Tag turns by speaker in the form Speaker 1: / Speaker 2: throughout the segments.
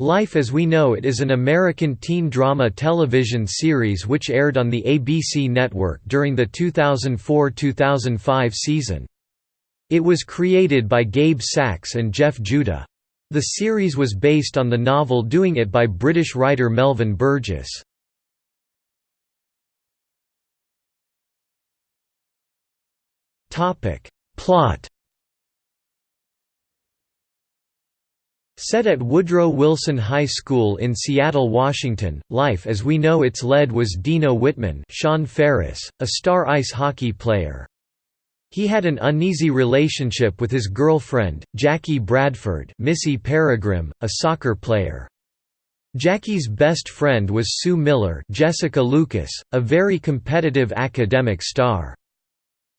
Speaker 1: Life as We Know It is an American teen drama television series which aired on the ABC network during the 2004–2005 season. It was created by Gabe Sachs and Jeff Judah. The series was based on the novel Doing It by British writer Melvin Burgess. Plot Set at Woodrow Wilson High School in Seattle, Washington, life as we know it's led was Dino Whitman Sean Faris, a star ice hockey player. He had an uneasy relationship with his girlfriend, Jackie Bradford Missy Peregrym, a soccer player. Jackie's best friend was Sue Miller Jessica Lucas, a very competitive academic star.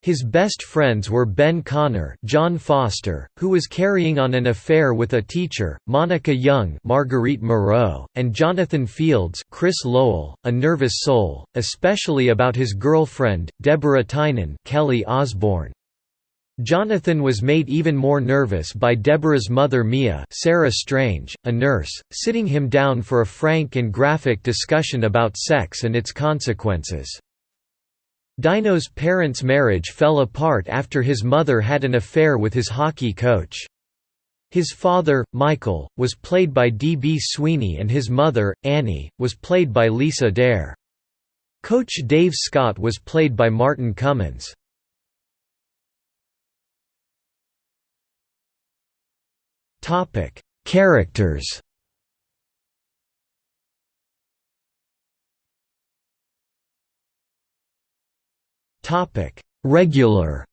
Speaker 1: His best friends were Ben Connor John Foster, who was carrying on an affair with a teacher, Monica Young Marguerite Moreau, and Jonathan Fields Chris Lowell, a nervous soul, especially about his girlfriend, Deborah Tynan Kelly Osbourne. Jonathan was made even more nervous by Deborah's mother Mia Sarah Strange, a nurse, sitting him down for a frank and graphic discussion about sex and its consequences. Dino's parents' marriage fell apart after his mother had an affair with his hockey coach. His father, Michael, was played by D. B. Sweeney and his mother, Annie, was played by Lisa Darr. Coach Dave Scott was played by Martin Cummins. Characters Topic: Regular.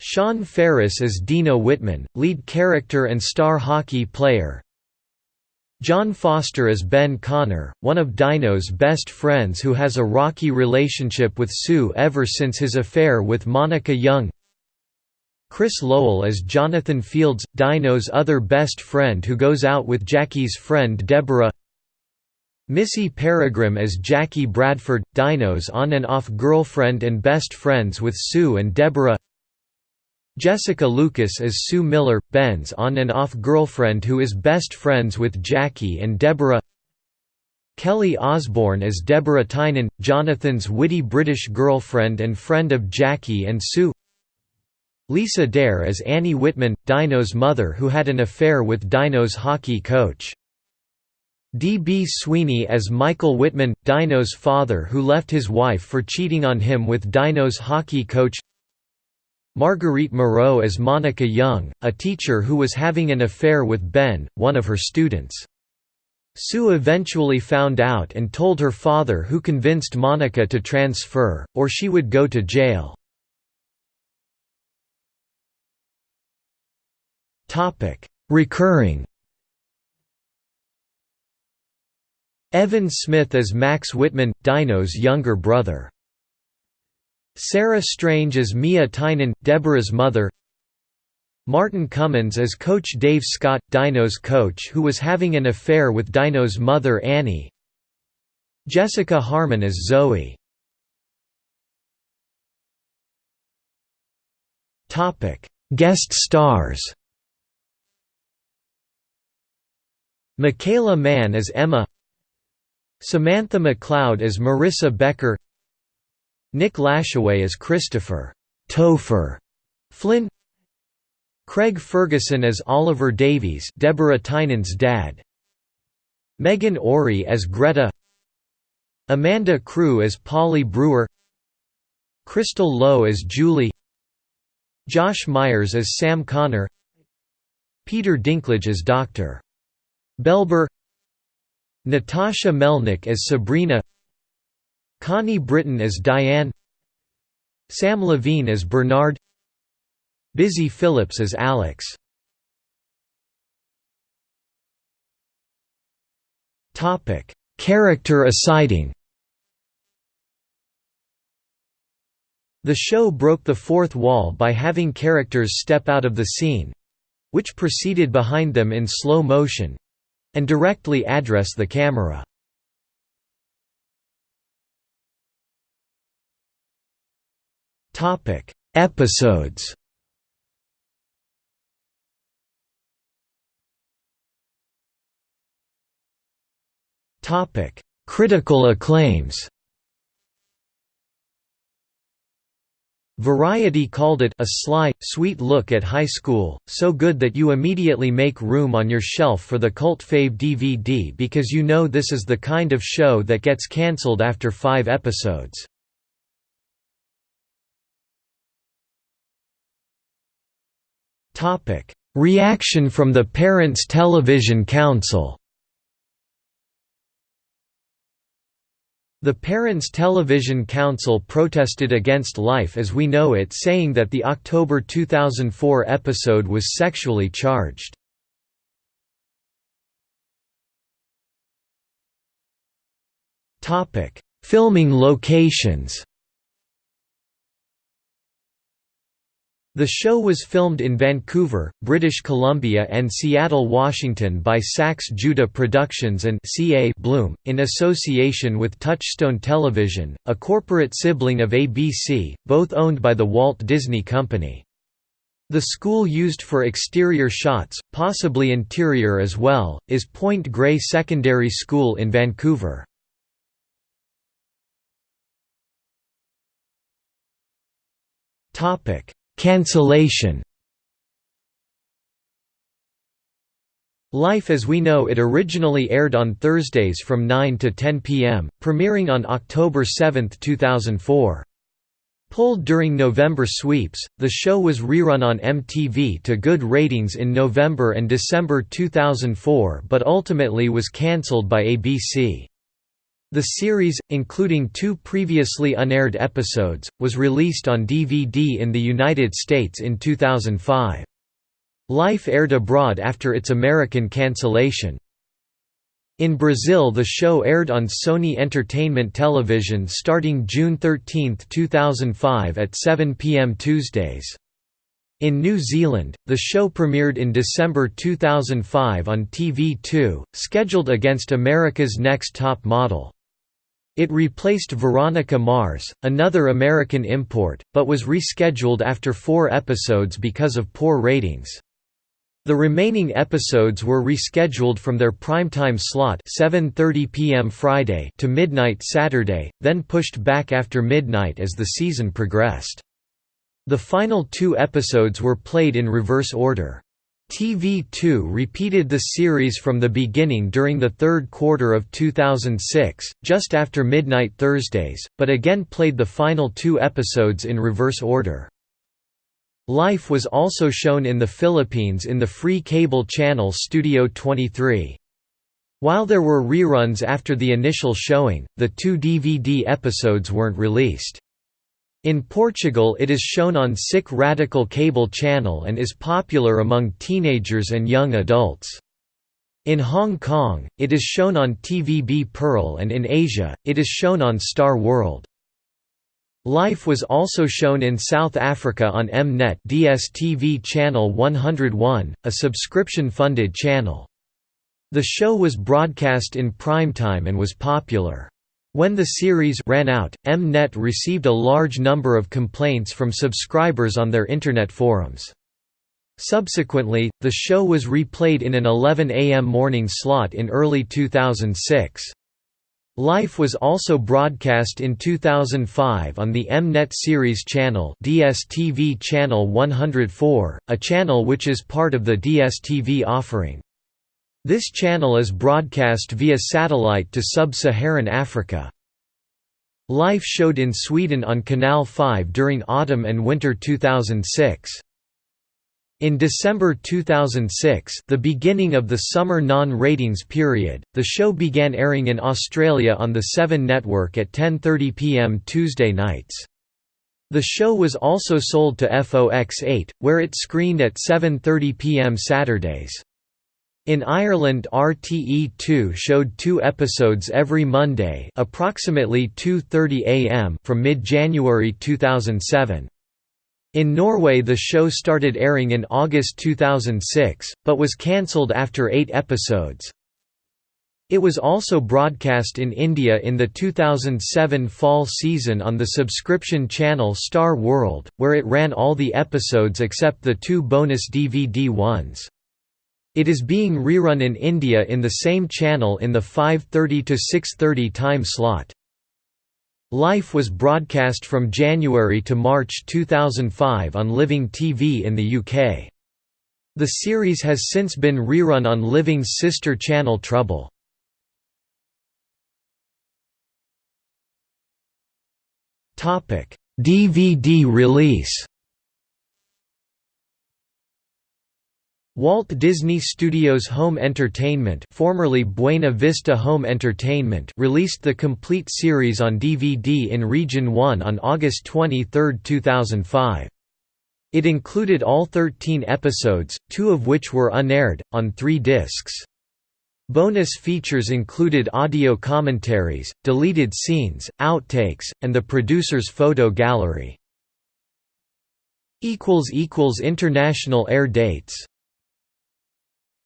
Speaker 1: Sean Faris as Dino Whitman, lead character and star hockey player. John Foster as Ben Connor, one of Dino's best friends who has a rocky relationship with Sue ever since his affair with Monica Young. Chris Lowell as Jonathan Fields, Dino's other best friend who goes out with Jackie's friend Deborah Missy Peregrym as Jackie Bradford, Dino's on and off girlfriend and best friends with Sue and Deborah. Jessica Lucas as Sue Miller, Ben's on and off girlfriend who is best friends with Jackie and Deborah. Kelly Osbourne as Deborah Tynan, Jonathan's witty British girlfriend and friend of Jackie and Sue. Lisa Darr as Annie Whitman, Dino's mother who had an affair with Dino's hockey coach D. B. Sweeney as Michael Whitman, Dino's father who left his wife for cheating on him with Dino's hockey coach Marguerite Moreau as Monica Young, a teacher who was having an affair with Ben, one of her students. Sue eventually found out and told her father who convinced Monica to transfer, or she would go to jail. Recurring Evan Smith as Max Whitman, Dino's younger brother. Sarah Strange as Mia Tynan, Deborah's mother. Martin Cummins as Coach Dave Scott, Dino's coach who was having an affair with Dino's mother Annie. Jessica Harmon as Zoe. Guest stars Michaela Mann as Emma Samantha McLeod as Marissa Becker Nick Lashaway as Christopher Topher Flynn Craig Ferguson as Oliver Davies Deborah Tynan's dad Megan Ory as Greta Amanda Crew as Polly Brewer Crystal Lowe as Julie Josh Myers as Sam Connor Peter Dinklage as Dr. Belber Natasha Melnick as Sabrina Connie Britton as Diane Sam Levine as Bernard Busy Philipps as Alex. Character asiding The show broke the fourth wall by having characters step out of the scene—which proceeded behind them in slow motion, and directly address the camera. Topic: Episodes. Topic: Critical acclaims. Variety called it a sly, sweet look at high school, so good that you immediately make room on your shelf for the cult fave DVD because you know this is the kind of show that gets cancelled after five episodes. Reaction from the Parents Television Council The Parents Television Council protested against Life as We Know It saying that the October 2004 episode was sexually charged. Filming locations The show was filmed in Vancouver, British Columbia and Seattle, Washington by Sachs Judah Productions and CA Bloom, in association with Touchstone Television, a corporate sibling of ABC, both owned by the Walt Disney Company. The school used for exterior shots, possibly interior as well, is Point Grey Secondary School in Vancouver. Topic Cancellation Life as We Know It originally aired on Thursdays from 9 to 10 p.m., premiering on October 7, 2004. Pulled during November sweeps, the show was rerun on MTV to good ratings in November and December 2004 but ultimately was cancelled by ABC. The series, including two previously unaired episodes, was released on DVD in the United States in 2005. Life aired abroad after its American cancellation. In Brazil the show aired on Sony Entertainment Television starting June 13, 2005 at 7 p.m. Tuesdays. In New Zealand, the show premiered in December 2005 on TV2, scheduled against America's Next Top Model. It replaced Veronica Mars, another American import, but was rescheduled after four episodes because of poor ratings. The remaining episodes were rescheduled from their primetime slot 7:30 p.m. Friday to midnight Saturday, then pushed back after midnight as the season progressed. The final two episodes were played in reverse order. TV2 repeated the series from the beginning during the third quarter of 2006, just after midnight Thursdays, but again played the final two episodes in reverse order. Life was also shown in the Philippines in the free cable channel Studio 23. While there were reruns after the initial showing, the two DVD episodes weren't released. In Portugal it is shown on SIC Radical cable channel and is popular among teenagers and young adults. In Hong Kong, it is shown on TVB Pearl and in Asia, it is shown on Star World. Life was also shown in South Africa on Mnet DSTV channel 101, a subscription-funded channel. The show was broadcast in primetime and was popular. When the series ran out, Mnet received a large number of complaints from subscribers on their Internet forums. Subsequently, the show was replayed in an 11 a.m. morning slot in early 2006. Life was also broadcast in 2005 on the Mnet series channel DSTV channel 104, a channel which is part of the DSTV offering. This channel is broadcast via satellite to sub-Saharan Africa. Life showed in Sweden on Kanal 5 during autumn and winter 2006. In December 2006 the beginning of the summer non-ratings period, the show began airing in Australia on the 7 network at 10.30 pm Tuesday nights. The show was also sold to FOX8, where it screened at 7.30 pm Saturdays. In Ireland RTE2 showed two episodes every Monday approximately 2.30 am from mid-January 2007. In Norway the show started airing in August 2006, but was cancelled after eight episodes. It was also broadcast in India in the 2007 fall season on the subscription channel Star World, where it ran all the episodes except the two bonus DVD ones. It is being rerun in India in the same channel in the 5.30 to 6.30 time slot. Life was broadcast from January to March 2005 on Living TV in the UK. The series has since been rerun on Living's sister channel Trouble. DVD release Walt Disney Studios Home Entertainment formerly Buena Vista Home Entertainment released the complete series on DVD in Region 1 on August 23, 2005. It included all 13 episodes, two of which were unaired, on three discs. Bonus features included audio commentaries, deleted scenes, outtakes, and the producer's photo gallery. International air dates